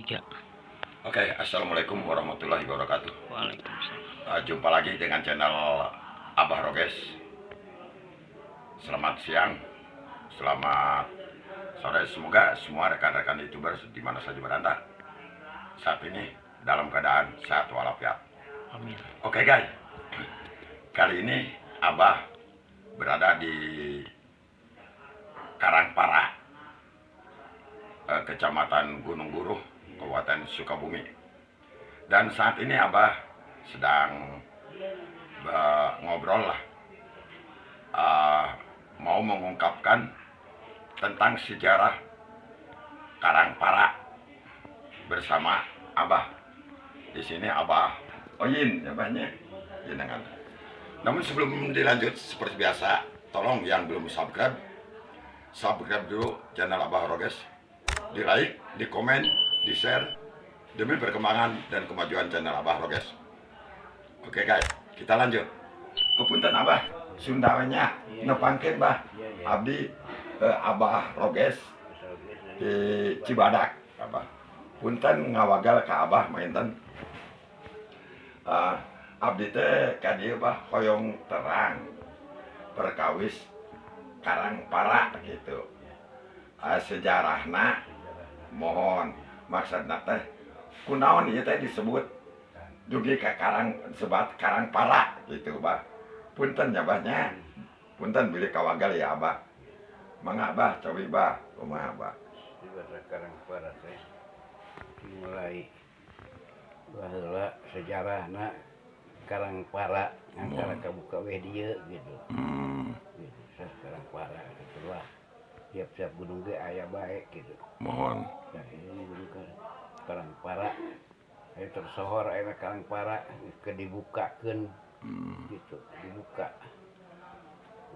tiga Oke, assalamualaikum warahmatullahi wabarakatuh. Waalaikumsalam Uh, jumpa lagi dengan channel Abah Roges. Selamat siang, selamat sore. Semoga semua rekan-rekan youtuber di mana saja berada saat ini dalam keadaan sehat walafiat. amin Oke guys, kali ini Abah berada di Karangpara, eh, Kecamatan Gunung Buruh, Kabupaten Sukabumi. Dan saat ini Abah sedang eh, ngobrol lah, Eh, mau mengungkapkan tentang sejarah Karangpara bersama Abah. Di sini Abah Oyin, ya banyak. Namun sebelum dilanjut seperti biasa, tolong yang belum subscribe, subscribe dulu channel Abah Roges, di like, di komen, di share, demi perkembangan dan kemajuan channel Abah Roges. Oke guys, kita lanjut. Kepunten Abah, Sundawanya, nepangkeun bah, abdi eh, Abah Roges di Cibadak, Abah. Punten ngawagal ke Abah mainten. Ah, abdi teh ka dieu bah hoyong terang perkawis Karangpara gitu. Ah, sejarahna mohon maksud teh kunaon ieu teh disebut? Dugi ka karang sebat karang para gitu bah punten ya bahnya punten bilih kawagal ya abah. Mengabah cobi bah kumaha abah? Karang para teh mulai bahwa sejarah nak karang para hmm. antara kabuka weh dia gitu. Hmm. gitu karang para gitu tiap-tiap gunung ge aya baik gitu mohon. Nah, ini gunung karang para ayo tersohor ayeuna karang para ke dibukakeun. Hmm. gitu dibuka.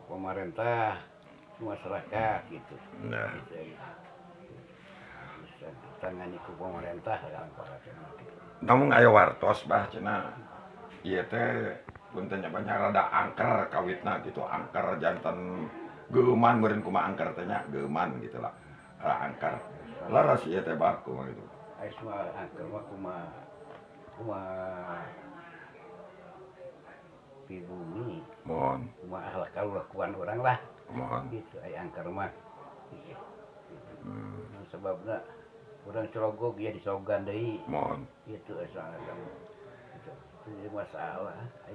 Pemerintah masyarakat gitu. Nah. Gitu, ditangani ku pemerintah karang para namun ayo wartos bah cina iya teh puntennya banyak rada angker kawitna gitu angker jantan geman meren kuma angker tanya geman gitulah. Lah angker laras iya teh baku mah gitu. Soal angker mah kuma kuma di bumi. Mohon. Kuma ahlak kalau lakuan orang lah. Mohon. Gitu ay angker mah. Gitu. hmm. sebabnya orang cerogok ya disogan deh. Mohon. Gitu soal kamu itu masalah ay.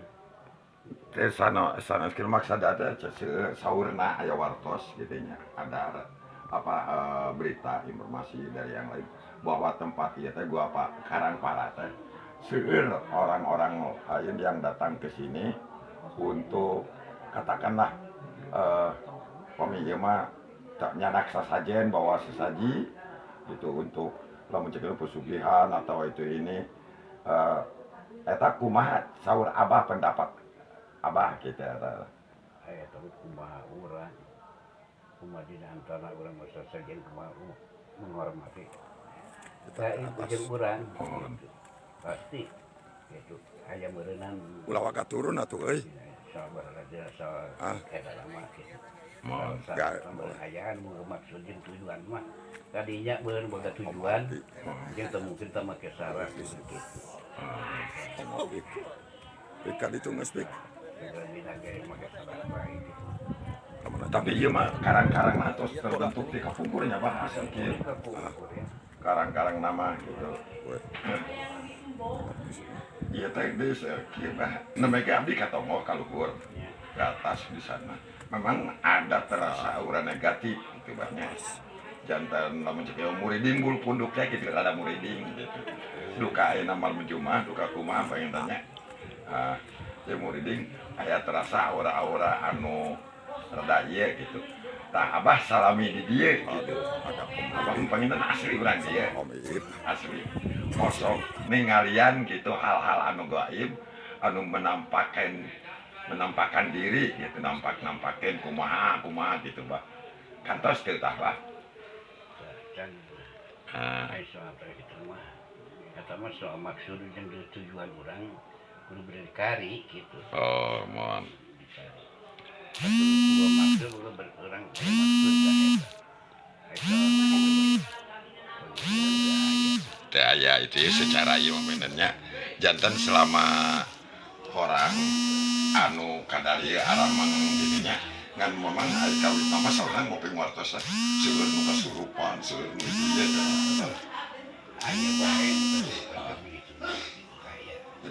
Saurna aya wartos gitu nya ada apa eh, berita informasi dari yang lain. Bahwa tempat ieu teh gua apa Karangpara teh. Seueur orang-orang lain yang datang ke sini untuk katakanlah eh pemilik mah tak nyanak sasajen bawa sesaji itu untuk lamun cek pesugihan atau itu ini eh eta kumaha saur abah pendapat abah gitu eta aya tapi kumaha urang kumaha di antara urang masa sajen kumaha menghormati. Kita itu urang Mohon. gitu. pasti. Gitu aya meureunana ulah waga turun atuh euy sabar aja soal Ah. lama gitu ayaan mau maksud jeung tujuan mah. Tadinya boga tujuan. Jeung teu mungkin teu make syarat gitu. Ikan itu Gitu tapi iya mah karang-karang natos terbentuk di kapungkurnya bah asal kieu Kapungkur ya. karang-karang nama gitu. Iya teh eh, kieu bah namanya abdi katongo kaluhur ke atas di sana. Memang ada terasa aura negatif gitu banyak jantan lamun cek ieu muridin bul punduknya gitu ada muridin gitu. Duka aya namal menjumah duka kumaha pengen tanya. Ah muriding aya terasa ora-ora anu reda gitu. Tak Abah salami di dia gitu. Abah pengen asli orang dia asli. Kosong. Ningalian gitu hal-hal anu gaib anu menampakkan menampakkan diri gitu nampak nampakin kumaha kumaha gitu bah. Kantos gitu bah. Uh. Ah. Kata mah soal maksud dan tujuan orang kudu berdikari gitu oh mohon dua maksud udah berkurang maksud dah eta. Ai soal gitu. Bagi urang teh aya. teh aya itu ya, secara iya momennya jantan selama orang anu kadari aramang dirinya ngan memang hari kawin mama seorang ngopi nguartos lah seueur nu kasurupan seueur nu ieu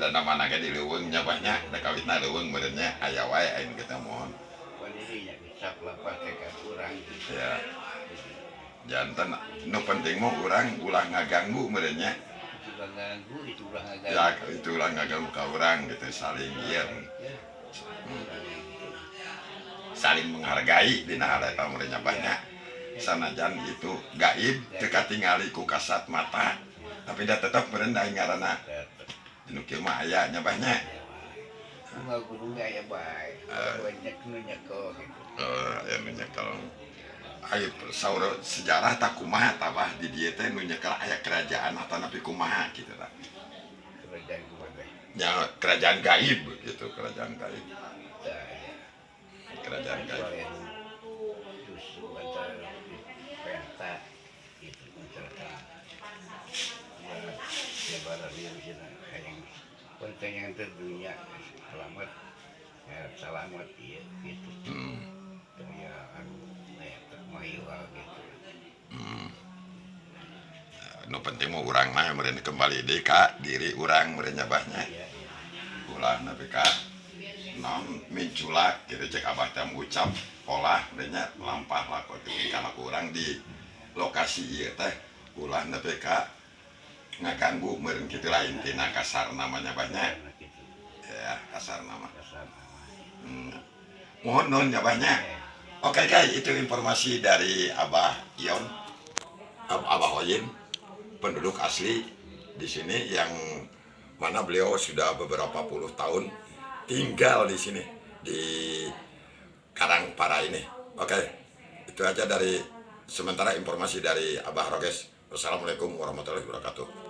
dana mana di lewengnya banyak. Ada kawit na leweng badannya aya wae aing kita mohon ya. Jantan nu penting mah urang ulah ngaganggu badannya ya itu ulah ngaganggu ke orang gitu saling iya. Saling menghargai dina harta muridnya banyak. Sanajan itu gaib teka tingali ku kasat mata. Tapi dia tetap berendah ngarana nu kieu mah aya nya banyak Cuma guru aya bae. Banyak nu gitu. eh ya nu nyekel Ayo saur sejarah tak kumaha tabah di dieu teh nu nyekel aya kerajaan atau napi kumaha gitu lah Kerajaan keluarga. ya kerajaan gaib gitu kerajaan gaib ya. kerajaan gaib justru antara itu. Ya, dia bisa yang dunia selamat ya, selamat ya gitu hmm. ya anu ya termahiwal gitu hmm. nu penting mau orang mah mereka kembali di kak diri orang mereka nyabahnya ya, ya. ulah nabi kak nom minculak gitu cek abah teh ucap pola mereka lampah lah kok orang di lokasi iya teh ulah nabi kak ngaganggu meureun kitu lain tina kasar namanya banyak ya kasar nama hmm. mohon non nyabahnya oke guys itu informasi dari abah Ion Ab- abah Hoyin penduduk asli di sini yang mana beliau sudah beberapa puluh tahun tinggal di sini di Karangpara ini. Oke, itu aja dari sementara informasi dari Abah Roges. Wassalamualaikum warahmatullahi wabarakatuh.